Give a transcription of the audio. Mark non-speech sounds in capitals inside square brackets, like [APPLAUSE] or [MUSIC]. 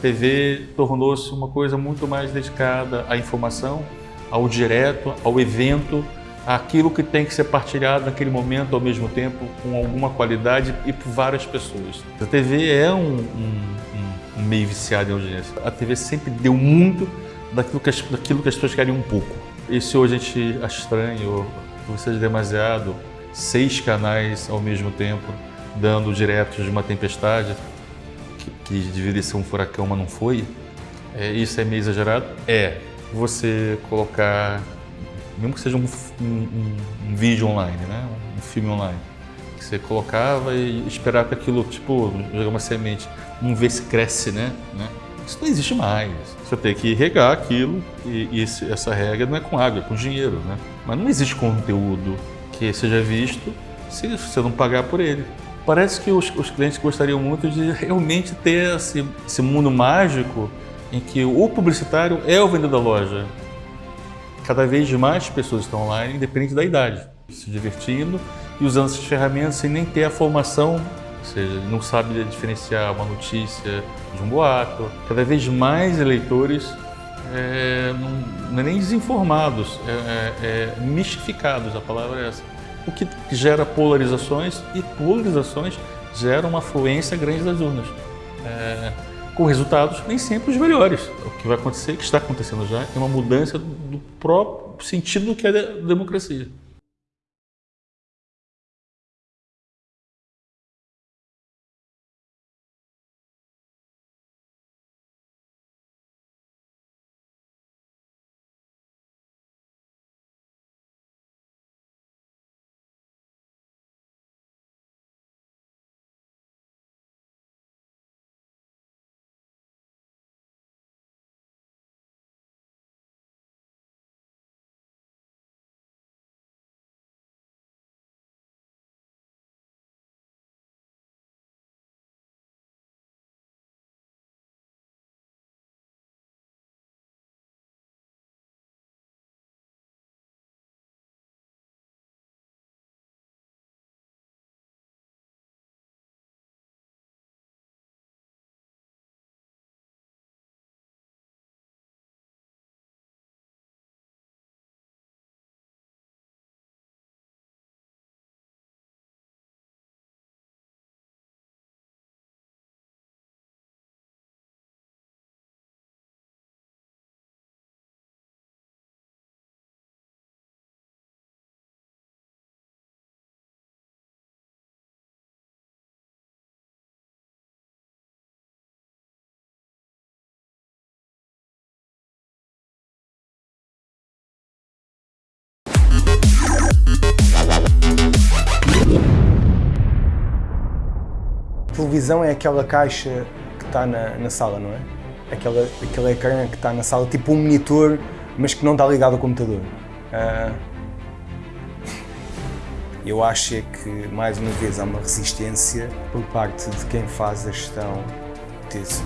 TV tornou-se uma coisa muito mais dedicada à informação, ao direto, ao evento, àquilo que tem que ser partilhado naquele momento ao mesmo tempo, com alguma qualidade e por várias pessoas. A TV é um, um, um meio viciado em audiência. A TV sempre deu muito daquilo que as, daquilo que as pessoas querem um pouco. E se hoje a gente acha estranho, ou seja demasiado, seis canais ao mesmo tempo, dando diretos de uma tempestade, que, deveria ser um furacão, mas não foi, é, isso é meio exagerado? É. Você colocar, mesmo que seja um, um, um vídeo online, né? um filme online, que você colocava e esperava que aquilo, tipo, jogar uma semente, vamos ver se cresce, né? né? Isso não existe mais. Você tem que regar aquilo e, e esse, essa regra não é com água, é com dinheiro, né? Mas não existe conteúdo que seja visto se você não pagar por ele. Parece que os, os clientes gostariam muito de [LAUGHS] realmente ter esse, esse mundo mágico em que o publicitário é o vendedor da loja. Cada vez mais pessoas estão online, independente da idade, se divertindo e usando essas ferramentas sem nem ter a formação, ou seja, não sabe diferenciar uma notícia de um boato. Cada vez mais eleitores é, não, não é nem desinformados, é, é, é mistificados, a palavra é essa o que gera polarizações e polarizações geram uma fluência grande das urnas, é, com resultados nem sempre os melhores. O que vai acontecer, que está acontecendo já, é uma mudança do próprio sentido do que é a democracia. Televisão é aquela caixa que está na, na sala, não é? Aquela, aquele ecrã que está na sala, tipo um monitor, mas que não está ligado ao computador. Uh, eu acho é que, mais uma vez, há uma resistência por parte de quem faz a gestão disso.